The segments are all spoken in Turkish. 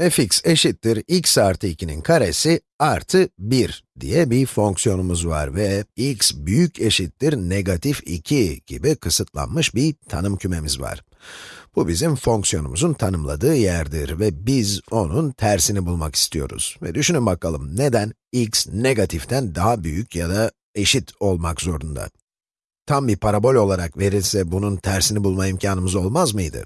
fx eşittir x artı 2'nin karesi artı 1 diye bir fonksiyonumuz var ve x büyük eşittir negatif 2 gibi kısıtlanmış bir tanım kümemiz var. Bu bizim fonksiyonumuzun tanımladığı yerdir ve biz onun tersini bulmak istiyoruz. Ve düşünün bakalım neden x negatiften daha büyük ya da eşit olmak zorunda? Tam bir parabol olarak verilse bunun tersini bulma imkanımız olmaz mıydı?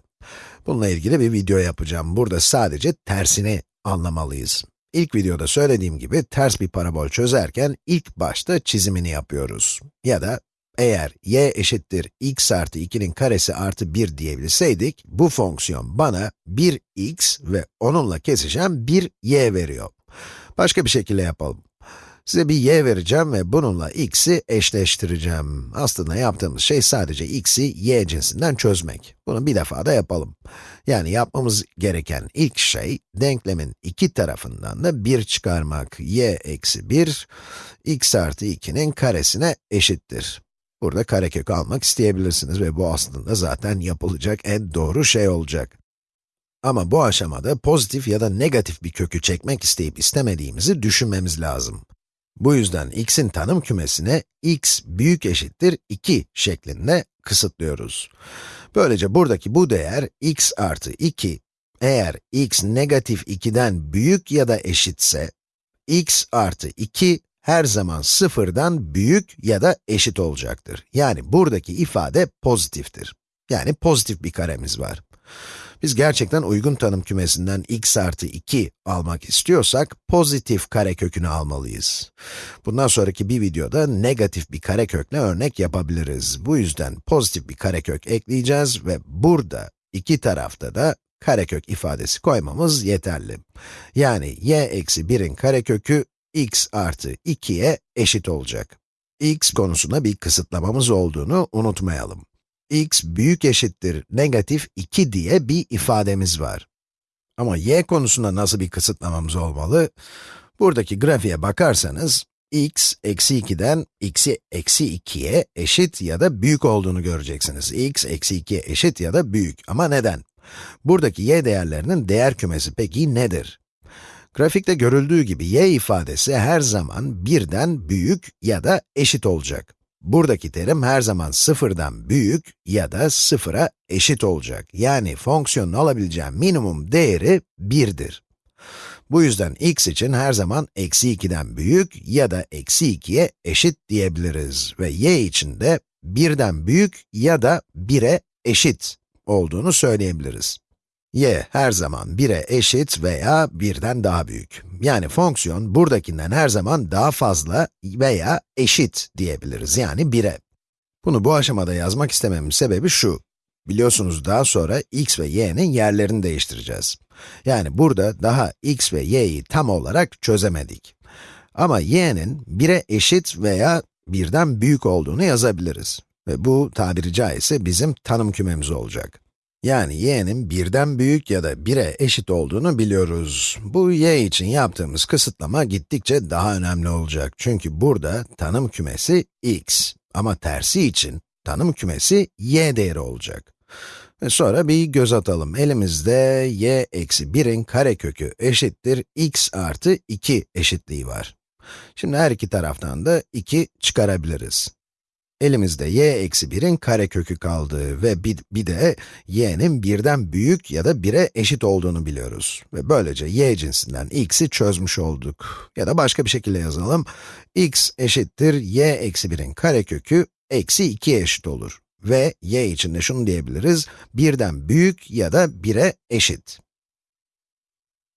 Bununla ilgili bir video yapacağım. Burada sadece tersini anlamalıyız. İlk videoda söylediğim gibi ters bir parabol çözerken ilk başta çizimini yapıyoruz. Ya da eğer y eşittir x artı 2'nin karesi artı 1 diyebilseydik, bu fonksiyon bana 1x ve onunla kesişen 1y veriyor. Başka bir şekilde yapalım. Size bir y vereceğim ve bununla x'i eşleştireceğim. Aslında yaptığımız şey sadece x'i y cinsinden çözmek. Bunu bir defa da yapalım. Yani yapmamız gereken ilk şey, denklemin iki tarafından da 1 çıkarmak. y eksi 1, x artı 2'nin karesine eşittir. Burada karekök almak isteyebilirsiniz ve bu aslında zaten yapılacak en doğru şey olacak. Ama bu aşamada pozitif ya da negatif bir kökü çekmek isteyip istemediğimizi düşünmemiz lazım. Bu yüzden x'in tanım kümesine x büyük eşittir 2 şeklinde kısıtlıyoruz. Böylece buradaki bu değer x artı 2, eğer x negatif 2'den büyük ya da eşitse, x artı 2 her zaman sıfırdan büyük ya da eşit olacaktır. Yani buradaki ifade pozitiftir. Yani pozitif bir karemiz var. Biz gerçekten uygun tanım kümesinden x artı 2 almak istiyorsak, pozitif karekökünü almalıyız. Bundan sonraki bir videoda negatif bir karekökle örnek yapabiliriz. Bu yüzden pozitif bir karekök ekleyeceğiz ve burada iki tarafta da karekök ifadesi koymamız yeterli. Yani y eksi 1'in karekökü x artı 2'ye eşit olacak. x konusunda bir kısıtlamamız olduğunu unutmayalım x büyük eşittir negatif 2 diye bir ifademiz var. Ama y konusunda nasıl bir kısıtlamamız olmalı? Buradaki grafiğe bakarsanız, x eksi 2'den x'i eksi 2'ye eşit ya da büyük olduğunu göreceksiniz. x eksi 2'ye eşit ya da büyük. Ama neden? Buradaki y değerlerinin değer kümesi peki nedir? Grafikte görüldüğü gibi y ifadesi her zaman birden büyük ya da eşit olacak. Buradaki terim her zaman sıfırdan büyük ya da sıfıra eşit olacak. Yani fonksiyonun alabileceği minimum değeri 1'dir. Bu yüzden x için her zaman eksi 2'den büyük ya da eksi 2'ye eşit diyebiliriz. Ve y için de 1'den büyük ya da 1'e eşit olduğunu söyleyebiliriz y her zaman 1'e eşit veya 1'den daha büyük. Yani fonksiyon buradakinden her zaman daha fazla veya eşit diyebiliriz, yani 1'e. Bunu bu aşamada yazmak istememin sebebi şu. Biliyorsunuz daha sonra x ve y'nin yerlerini değiştireceğiz. Yani burada daha x ve y'yi tam olarak çözemedik. Ama y'nin 1'e eşit veya 1'den büyük olduğunu yazabiliriz. Ve bu tabiri caizse bizim tanım kümemiz olacak. Yani y'nin birden büyük ya da 1'e eşit olduğunu biliyoruz. Bu y için yaptığımız kısıtlama gittikçe daha önemli olacak. Çünkü burada tanım kümesi x. Ama tersi için tanım kümesi y değeri olacak. Ve sonra bir göz atalım. Elimizde y eksi 1'in karekökü eşittir x artı 2 eşitliği var. Şimdi her iki taraftan da 2 çıkarabiliriz. Elimizde y eksi 1'in karekökü kaldı ve bir, bir de y'nin birden büyük ya da 1'e eşit olduğunu biliyoruz. Ve böylece y cinsinden x'i çözmüş olduk. Ya da başka bir şekilde yazalım. x eşittir y eksi 1'in karekökü eksi 2'ye eşit olur. Ve y için de şunu diyebiliriz, birden büyük ya da 1'e eşit.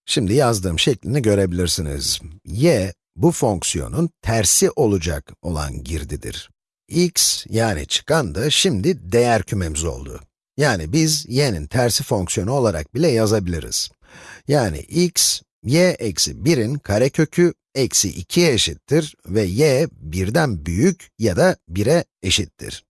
Şimdi yazdığım şeklini görebilirsiniz. y, bu fonksiyonun tersi olacak olan girdidir x yani çıkan da şimdi değer kümemiz oldu. Yani biz y'nin tersi fonksiyonu olarak bile yazabiliriz. Yani x, y eksi 1'in karekökü eksi 2'ye eşittir ve y birden büyük ya da 1'e eşittir.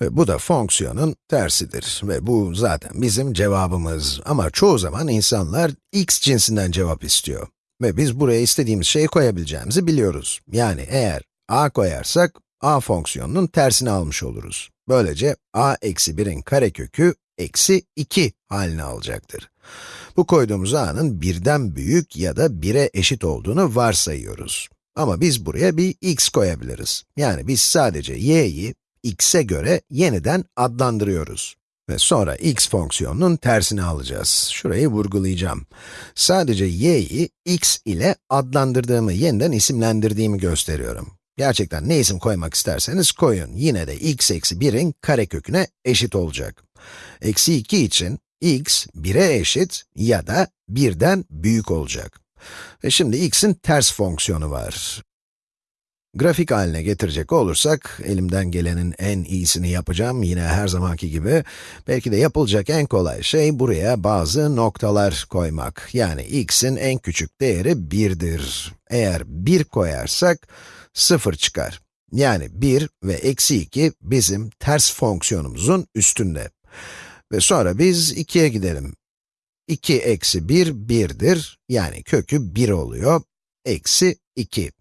Ve bu da fonksiyonun tersidir ve bu zaten bizim cevabımız. Ama çoğu zaman insanlar x cinsinden cevap istiyor. Ve biz buraya istediğimiz şeyi koyabileceğimizi biliyoruz. Yani eğer a koyarsak a fonksiyonunun tersini almış oluruz. Böylece a eksi 1'in karekökü eksi 2 halini alacaktır. Bu koyduğumuz a'nın birden büyük ya da 1'e eşit olduğunu varsayıyoruz. Ama biz buraya bir x koyabiliriz. Yani biz sadece y'yi x'e göre yeniden adlandırıyoruz. Ve sonra x fonksiyonunun tersini alacağız. Şurayı vurgulayacağım. Sadece y'yi x ile adlandırdığımı, yeniden isimlendirdiğimi gösteriyorum. Gerçekten ne isim koymak isterseniz koyun. Yine de x eksi 1'in kareköküne eşit olacak. Eksi 2 için x 1'e eşit ya da 1'den büyük olacak. Ve şimdi x'in ters fonksiyonu var. Grafik haline getirecek olursak, elimden gelenin en iyisini yapacağım, yine her zamanki gibi. Belki de yapılacak en kolay şey, buraya bazı noktalar koymak. Yani x'in en küçük değeri 1'dir. Eğer 1 koyarsak, 0 çıkar. Yani 1 ve eksi 2 bizim ters fonksiyonumuzun üstünde. Ve sonra biz 2'ye gidelim. 2 eksi 1, 1'dir. Yani kökü 1 oluyor. Eksi 2.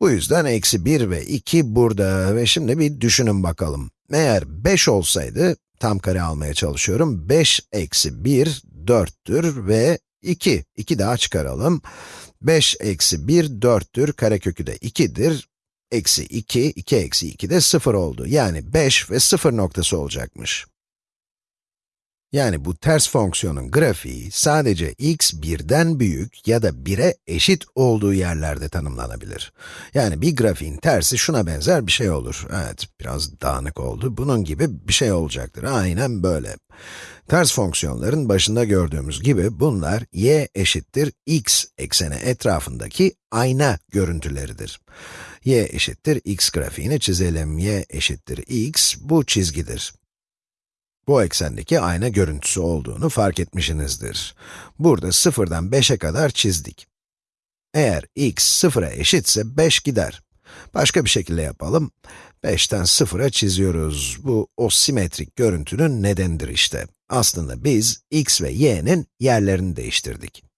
Bu yüzden eksi 1 ve 2 burada ve şimdi bir düşünün bakalım. Eğer 5 olsaydı, tam kare almaya çalışıyorum, 5 eksi 1, 4'tür ve 2, 2 daha çıkaralım. 5 eksi 1, 4'tür, karekökü de 2'dir. Eksi 2, 2 eksi 2 de 0 oldu. Yani 5 ve 0 noktası olacakmış. Yani bu ters fonksiyonun grafiği sadece x birden büyük ya da 1'e eşit olduğu yerlerde tanımlanabilir. Yani bir grafiğin tersi şuna benzer bir şey olur. Evet, biraz dağınık oldu. Bunun gibi bir şey olacaktır. Aynen böyle. Ters fonksiyonların başında gördüğümüz gibi bunlar y eşittir x ekseni etrafındaki ayna görüntüleridir. y eşittir x grafiğini çizelim. y eşittir x, bu çizgidir bu eksendeki ayna görüntüsü olduğunu fark etmişsinizdir. Burada 0'dan 5'e kadar çizdik. Eğer x 0'a eşitse 5 gider. Başka bir şekilde yapalım. 5'ten 0'a çiziyoruz. Bu o simetrik görüntünün nedenidir işte. Aslında biz x ve y'nin yerlerini değiştirdik.